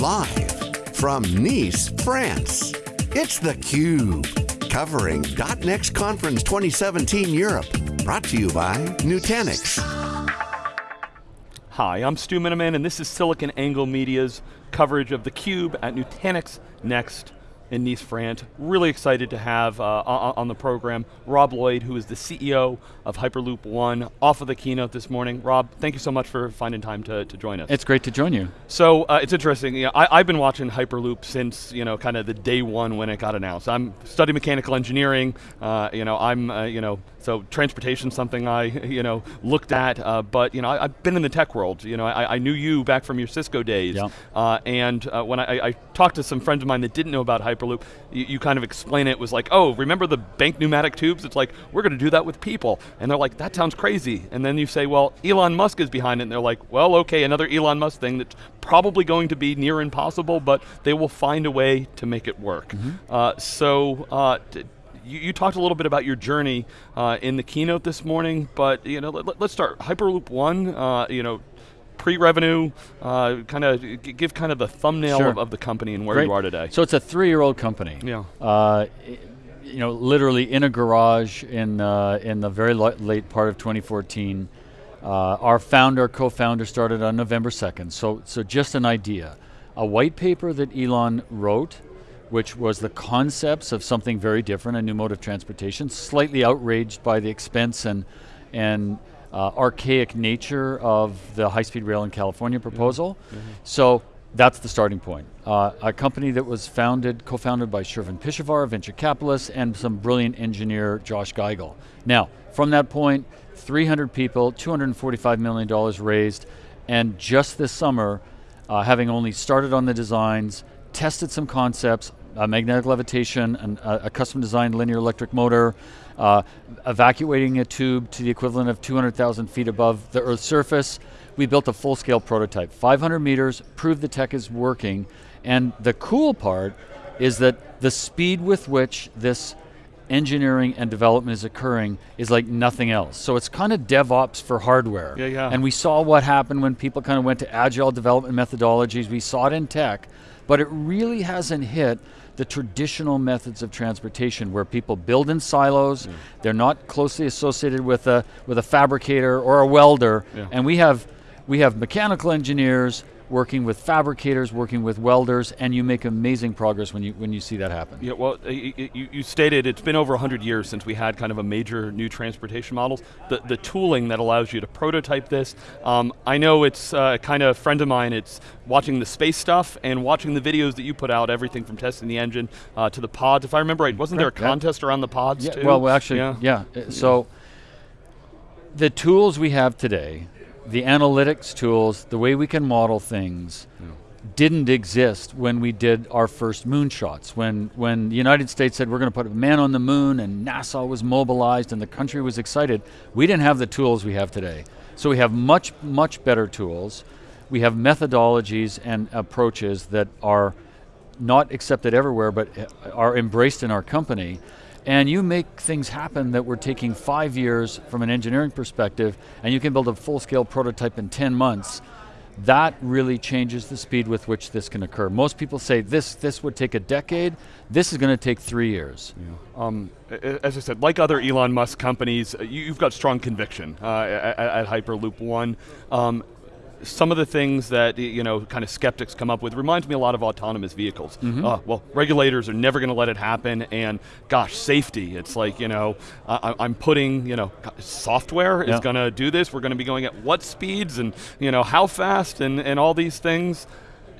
Live from Nice, France, it's theCUBE. Covering .next Conference 2017 Europe. Brought to you by Nutanix. Hi, I'm Stu Miniman and this is SiliconANGLE Media's coverage of theCUBE at Nutanix Next in Nice, France. Really excited to have uh, on the program Rob Lloyd, who is the CEO of Hyperloop One, off of the keynote this morning. Rob, thank you so much for finding time to, to join us. It's great to join you. So uh, it's interesting. You know, I, have been watching Hyperloop since you know kind of the day one when it got announced. I'm studying mechanical engineering. Uh, you know, I'm uh, you know so transportation something I you know looked at, uh, but you know I, have been in the tech world. You know, I, I, knew you back from your Cisco days, yeah. Uh, and uh, when I, I, talked to some friends of mine that didn't know about Hyperloop, you, you kind of explain it was like, oh, remember the bank pneumatic tubes? It's like we're going to do that with people, and they're like, that sounds crazy. And then you say, well, Elon Musk is behind it, and they're like, well, okay, another Elon Musk thing that's probably going to be near impossible, but they will find a way to make it work. Mm -hmm. so you, you, talked a little bit about your journey uh, in the keynote this morning, but you know, let, us start. Hyperloop One, uh, you know, pre-revenue, uh, kind of give kind of the thumbnail sure. of, of, the company and where Great. you are today. So it's a three-year-old company. Yeah. Uh, you know, literally in a garage in uh, in the very late part of 2014. Uh, our founder, co-founder, started on November 2nd. So, so just an idea, a white paper that Elon wrote which was the concepts of something very different, a new mode of transportation, slightly outraged by the expense and, and uh, archaic nature of the high-speed rail in California proposal. Mm -hmm. So that's the starting point. Uh, a company that was founded, co-founded by Shervin Pishevar, venture capitalist, and some brilliant engineer, Josh Giegel. Now, from that point, 300 people, $245 million raised, and just this summer, uh, having only started on the designs, tested some concepts, magnetic levitation, and a, a custom designed linear electric motor, uh, evacuating a tube to the equivalent of 200,000 feet above the Earth's surface. We built a full scale prototype, 500 meters, proved the tech is working, and the cool part is that the speed with which this engineering and development is occurring is like nothing else. So it's kind of DevOps for hardware. Yeah, yeah. And we saw what happened when people kind of went to agile development methodologies. We saw it in tech, but it really hasn't hit the traditional methods of transportation where people build in silos, mm. they're not closely associated with a, with a fabricator or a welder, yeah. and we have, we have mechanical engineers, working with fabricators, working with welders, and you make amazing progress when you when you see that happen. Yeah, well, you, you stated it's been over 100 years since we had kind of a major new transportation models. The, the tooling that allows you to prototype this, um, I know it's uh, kind of a friend of mine, it's watching the space stuff and watching the videos that you put out, everything from testing the engine uh, to the pods. If I remember right, wasn't there a contest yeah. around the pods yeah, too? Well, actually, yeah. yeah. So, the tools we have today, the analytics tools, the way we can model things, yeah. didn't exist when we did our first moonshots. When, when the United States said we're going to put a man on the moon and NASA was mobilized and the country was excited, we didn't have the tools we have today. So we have much, much better tools. We have methodologies and approaches that are not accepted everywhere, but uh, are embraced in our company and you make things happen that were taking five years from an engineering perspective, and you can build a full-scale prototype in 10 months, that really changes the speed with which this can occur. Most people say this, this would take a decade, this is going to take three years. Yeah. Um, as I said, like other Elon Musk companies, you, have got strong conviction uh, at, at, Hyperloop One. Um, some of the things that you know, kind of skeptics come up with reminds me a lot of autonomous vehicles. Mm -hmm. uh, well, regulators are never going to let it happen, and gosh, safety. It's like you know, I, am putting you know, software yeah. is going to do this. We're going to be going at what speeds, and you know, how fast, and and all these things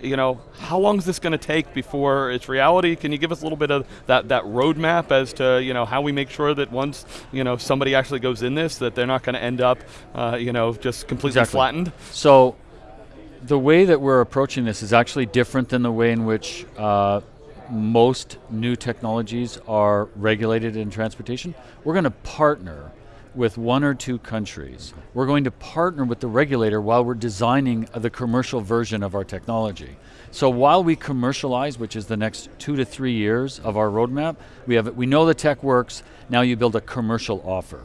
you know, how long is this going to take before it's reality? Can you give us a little bit of that, that roadmap as to, you know, how we make sure that once, you know, somebody actually goes in this, that they're not going to end up, uh, you know, just completely exactly. flattened? So, the way that we're approaching this is actually different than the way in which uh, most new technologies are regulated in transportation. We're going to partner with one or two countries. We're going to partner with the regulator while we're designing the commercial version of our technology. So while we commercialize, which is the next two to three years of our roadmap, we, have, we know the tech works, now you build a commercial offer.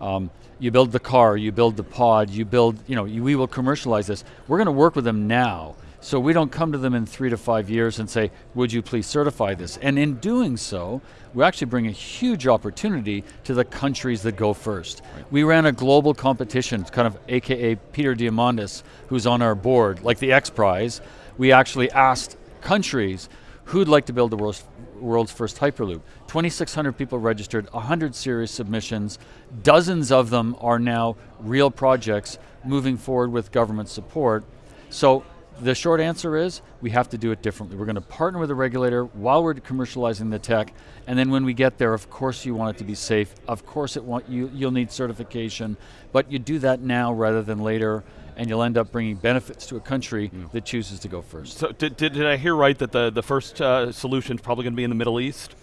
Um, you build the car, you build the pod, you build, you know, you, we will commercialize this. We're going to work with them now So we don't come to them in three to five years and say, would you please certify this? And in doing so, we actually bring a huge opportunity to the countries that go first. Right. We ran a global competition, kind of AKA Peter Diamandis, who's on our board, like the X Prize. We actually asked countries who'd like to build the world's, world's first Hyperloop. 2,600 people registered, 100 serious submissions, dozens of them are now real projects moving forward with government support. So the short answer is we have to do it differently. We're going to partner with the regulator while we're commercializing the tech, and then when we get there, of course you want it to be safe. Of course it want you you'll need certification, but you do that now rather than later, and you'll end up bringing benefits to a country mm. that chooses to go first. So did, did, did I hear right that the the first uh, solution is probably going to be in the Middle East?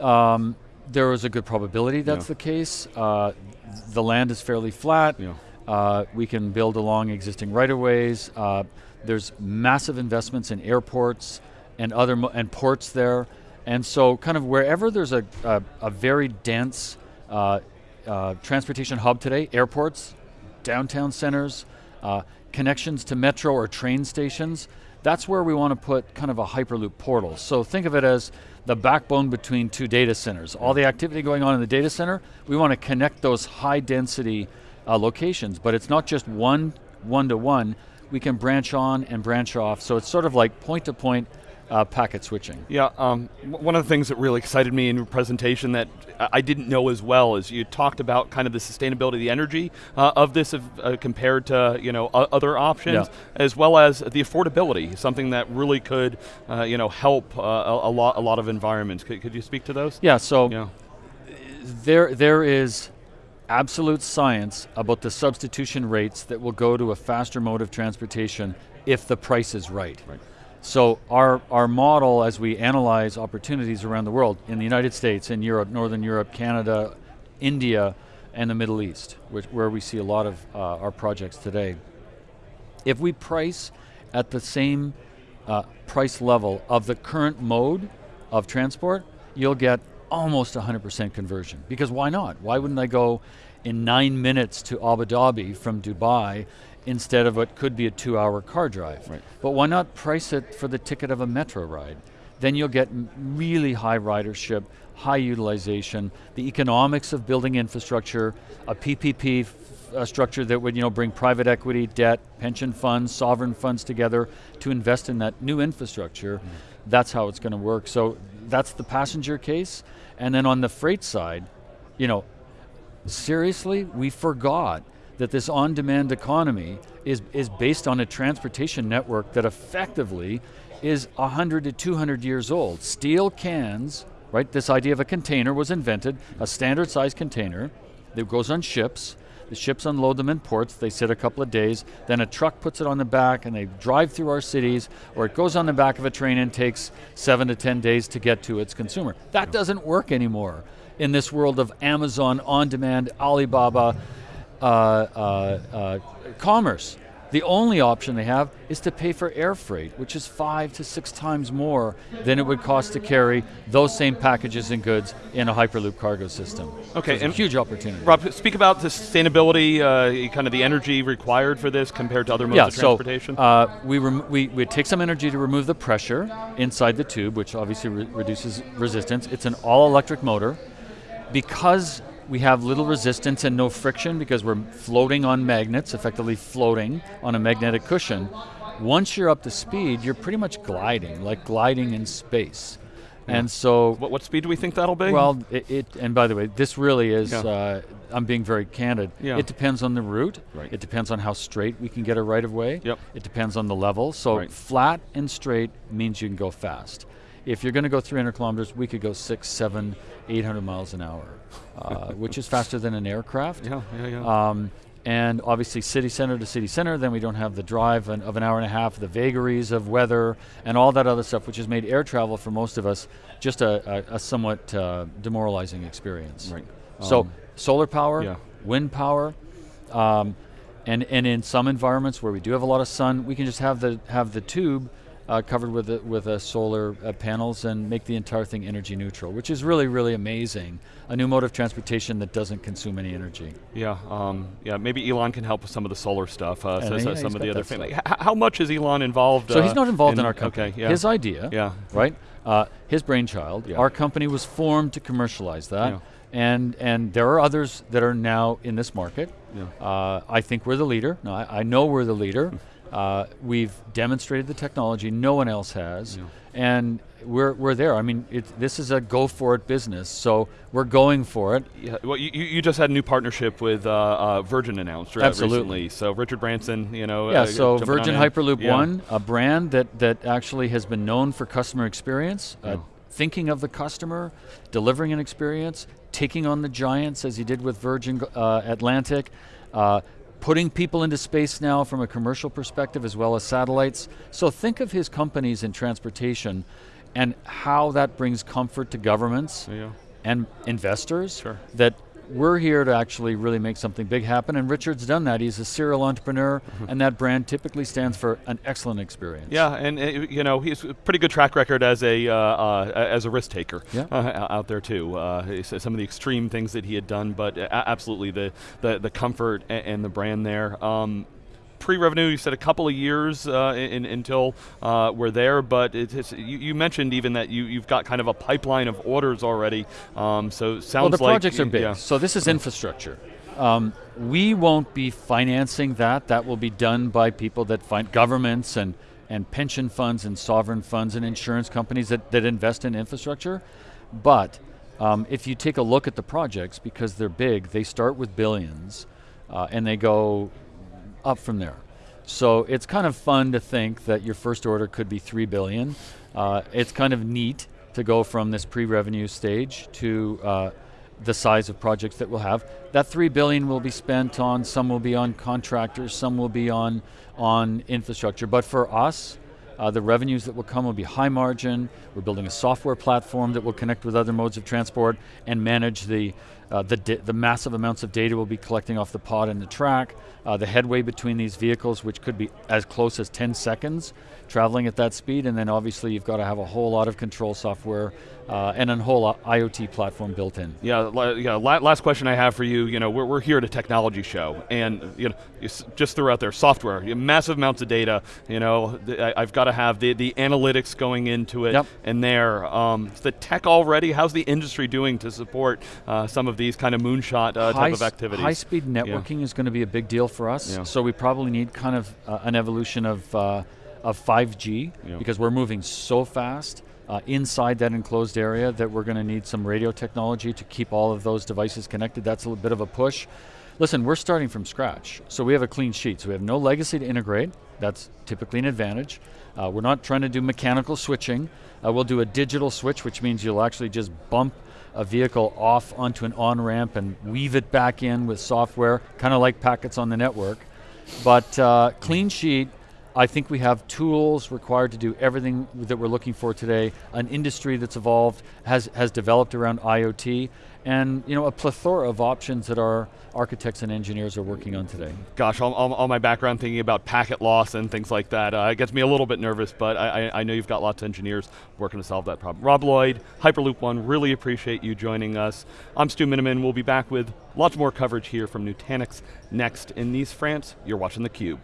Um, there is a good probability that's yeah. the case. Uh, the land is fairly flat. Yeah. Uh, we can build along existing right-of-ways. There's massive investments in airports and other and ports there, and so kind of wherever there's a, a, a very dense uh, uh, transportation hub today, airports, downtown centers, uh, connections to metro or train stations, that's where we want to put kind of a Hyperloop portal. So think of it as the backbone between two data centers. All the activity going on in the data center, we want to connect those high density uh, locations, but it's not just one one-to-one, we can branch on and branch off. So it's sort of like point-to-point uh, packet switching. Yeah, um, one of the things that really excited me in your presentation that I didn't know as well is you talked about kind of the sustainability, the energy uh, of this uh, compared to you know other options, yeah. as well as the affordability, something that really could uh, you know help uh, a, a, lot a lot of environments. Could, could you speak to those? Yeah. So yeah. there there is absolute science about the substitution rates that will go to a faster mode of transportation if the price is right. right. So our, our model as we analyze opportunities around the world, in the United States, in Europe, Northern Europe, Canada, India, and the Middle East, which, where we see a lot of uh, our projects today. If we price at the same uh, price level of the current mode of transport, you'll get almost 100% conversion. Because why not? Why wouldn't I go in nine minutes to Abu Dhabi from Dubai instead of what could be a two hour car drive? Right. But why not price it for the ticket of a metro ride? Then you'll get really high ridership, high utilization, the economics of building infrastructure, a PPP a structure that would you know, bring private equity, debt, pension funds, sovereign funds together to invest in that new infrastructure. Mm. That's how it's going to work. So that's the passenger case. And then on the freight side, you know, seriously, we forgot that this on-demand economy is, is based on a transportation network that effectively is 100 to 200 years old. Steel cans, right, this idea of a container was invented, a standard size container that goes on ships, the ships unload them in ports, they sit a couple of days, then a truck puts it on the back and they drive through our cities, or it goes on the back of a train and takes seven to 10 days to get to its consumer. That doesn't work anymore in this world of Amazon, on-demand, Alibaba, uh, uh, uh, commerce. The only option they have is to pay for air freight, which is five to six times more than it would cost to carry those same packages and goods in a Hyperloop cargo system. Okay, so and huge opportunity. Rob, speak about the sustainability, uh, kind of the energy required for this compared to other modes yeah, of transportation. Yeah, So, uh, we, we, we take some energy to remove the pressure inside the tube, which obviously re reduces resistance. It's an all-electric motor. Because we have little resistance and no friction because we're floating on magnets, effectively floating on a magnetic cushion. Once you're up to speed, you're pretty much gliding, like gliding in space. Yeah. And so, what, what, speed do we think that'll be? Well, it, it and by the way, this really is. Yeah. Uh, I'm being very candid. Yeah. It depends on the route. Right. It depends on how straight we can get a right of way. Yep. It depends on the level. So right. flat and straight means you can go fast. If you're going to go 300 kilometers, we could go six, seven, 800 miles an hour, uh, which is faster than an aircraft. Yeah, yeah, yeah. Um, and obviously city center to city center, then we don't have the drive an, of an hour and a half, the vagaries of weather, and all that other stuff, which has made air travel for most of us just a, a, a somewhat uh, demoralizing experience. Right. So um, solar power, yeah. wind power, um, and, and in some environments where we do have a lot of sun, we can just have the, have the tube uh, covered with a, with a solar uh, panels and make the entire thing energy neutral, which is really really amazing. A new mode of transportation that doesn't consume any energy. Yeah, um, yeah. Maybe Elon can help with some of the solar stuff. Uh, so, so some of the other things. How much is Elon involved? So he's uh, not involved in, our company. Okay, yeah. His idea, Yeah. right? Uh, his brainchild. Yeah. Our company was formed to commercialize that, Yeah. and and there are others that are now in this market. Yeah. Uh, I think we're the leader. No, I, I know we're the leader. Uh, we've demonstrated the technology. No one else has, Yeah. and we're we're there. I mean, it, this is a go for it business, so we're going for it. Yeah, well, you, you just had a new partnership with uh, uh, Virgin announced right, Absolutely. recently. So Richard Branson, you know. Yeah, uh, so jumping on Virgin. Hyperloop Yeah. One, a brand that that actually has been known for customer experience, uh, thinking of the customer, delivering an experience, taking on the giants as he did with Virgin uh, Atlantic, uh, putting people into space now from a commercial perspective as well as satellites. So think of his companies in transportation and how that brings comfort to governments Yeah. and investors Sure. that we're here to actually really make something big happen and Richard's done that. He's a serial entrepreneur and that brand typically stands for an excellent experience. Yeah, and uh, you know he's a pretty good track record as a uh, uh, as a risk taker Yeah. uh, out there too. Uh, some of the extreme things that he had done, but uh, absolutely the the, the comfort and, and the brand there. Um, Pre-revenue, you said a couple of years uh, in, until uh, we're there, but it's, it's, you, you mentioned even that you, you've got kind of a pipeline of orders already. Um, so sounds Well, the like projects are big. Yeah. So this is infrastructure. Um, we won't be financing that. That will be done by people that find governments and, and pension funds and sovereign funds and insurance companies that, that invest in infrastructure. But um, if you take a look at the projects, because they're big, they start with billions uh, and they go up from there. So it's kind of fun to think that your first order could be three billion. Uh, it's kind of neat to go from this pre-revenue stage to uh, the size of projects that we'll have. That three billion will be spent on. Some will be on contractors. Some will be on on infrastructure. But for us, uh, the revenues that will come will be high margin. We're building a software platform that will connect with other modes of transport and manage the uh, the, the massive amounts of data we'll be collecting off the pod and the track, uh, the headway between these vehicles, which could be as close as 10 seconds traveling at that speed, and then obviously you've got to have a whole lot of control software uh, and a whole IoT platform built in. Yeah, yeah. Last question I have for you. You know, we're, we're here at a technology show, and you know, just threw out there software, massive amounts of data. You know, I, have got to have the, the analytics going into it, Yep. and there. Um, is the tech already? How's the industry doing to support uh, some of these kind of moonshot uh, type of activities? High-speed networking is going to be a big deal for us. Yeah. So we probably need kind of uh, an evolution of uh, of 5G Yeah. because we're moving so fast uh, inside that enclosed area that we're going to need some radio technology to keep all of those devices connected. That's a little bit of a push. Listen, we're starting from scratch, so we have a clean sheet. So we have no legacy to integrate. That's typically an advantage. Uh, we're not trying to do mechanical switching. Uh, we'll do a digital switch, which means you'll actually just bump a vehicle off onto an on ramp and weave it back in with software, kind of like packets on the network. But uh, clean sheet, I think we have tools required to do everything that we're looking for today. An industry that's evolved has has developed around IoT, and you know a plethora of options that our architects and engineers are working on today. Gosh, all, all, all my background thinking about packet loss and things like that uh, gets me a little bit nervous, but I, I, I know you've got lots of engineers working to solve that problem. Rob Lloyd, Hyperloop One, really appreciate you joining us. I'm Stu Miniman. We'll be back with lots more coverage here from Nutanix next in Nice, France. You're watching theCUBE.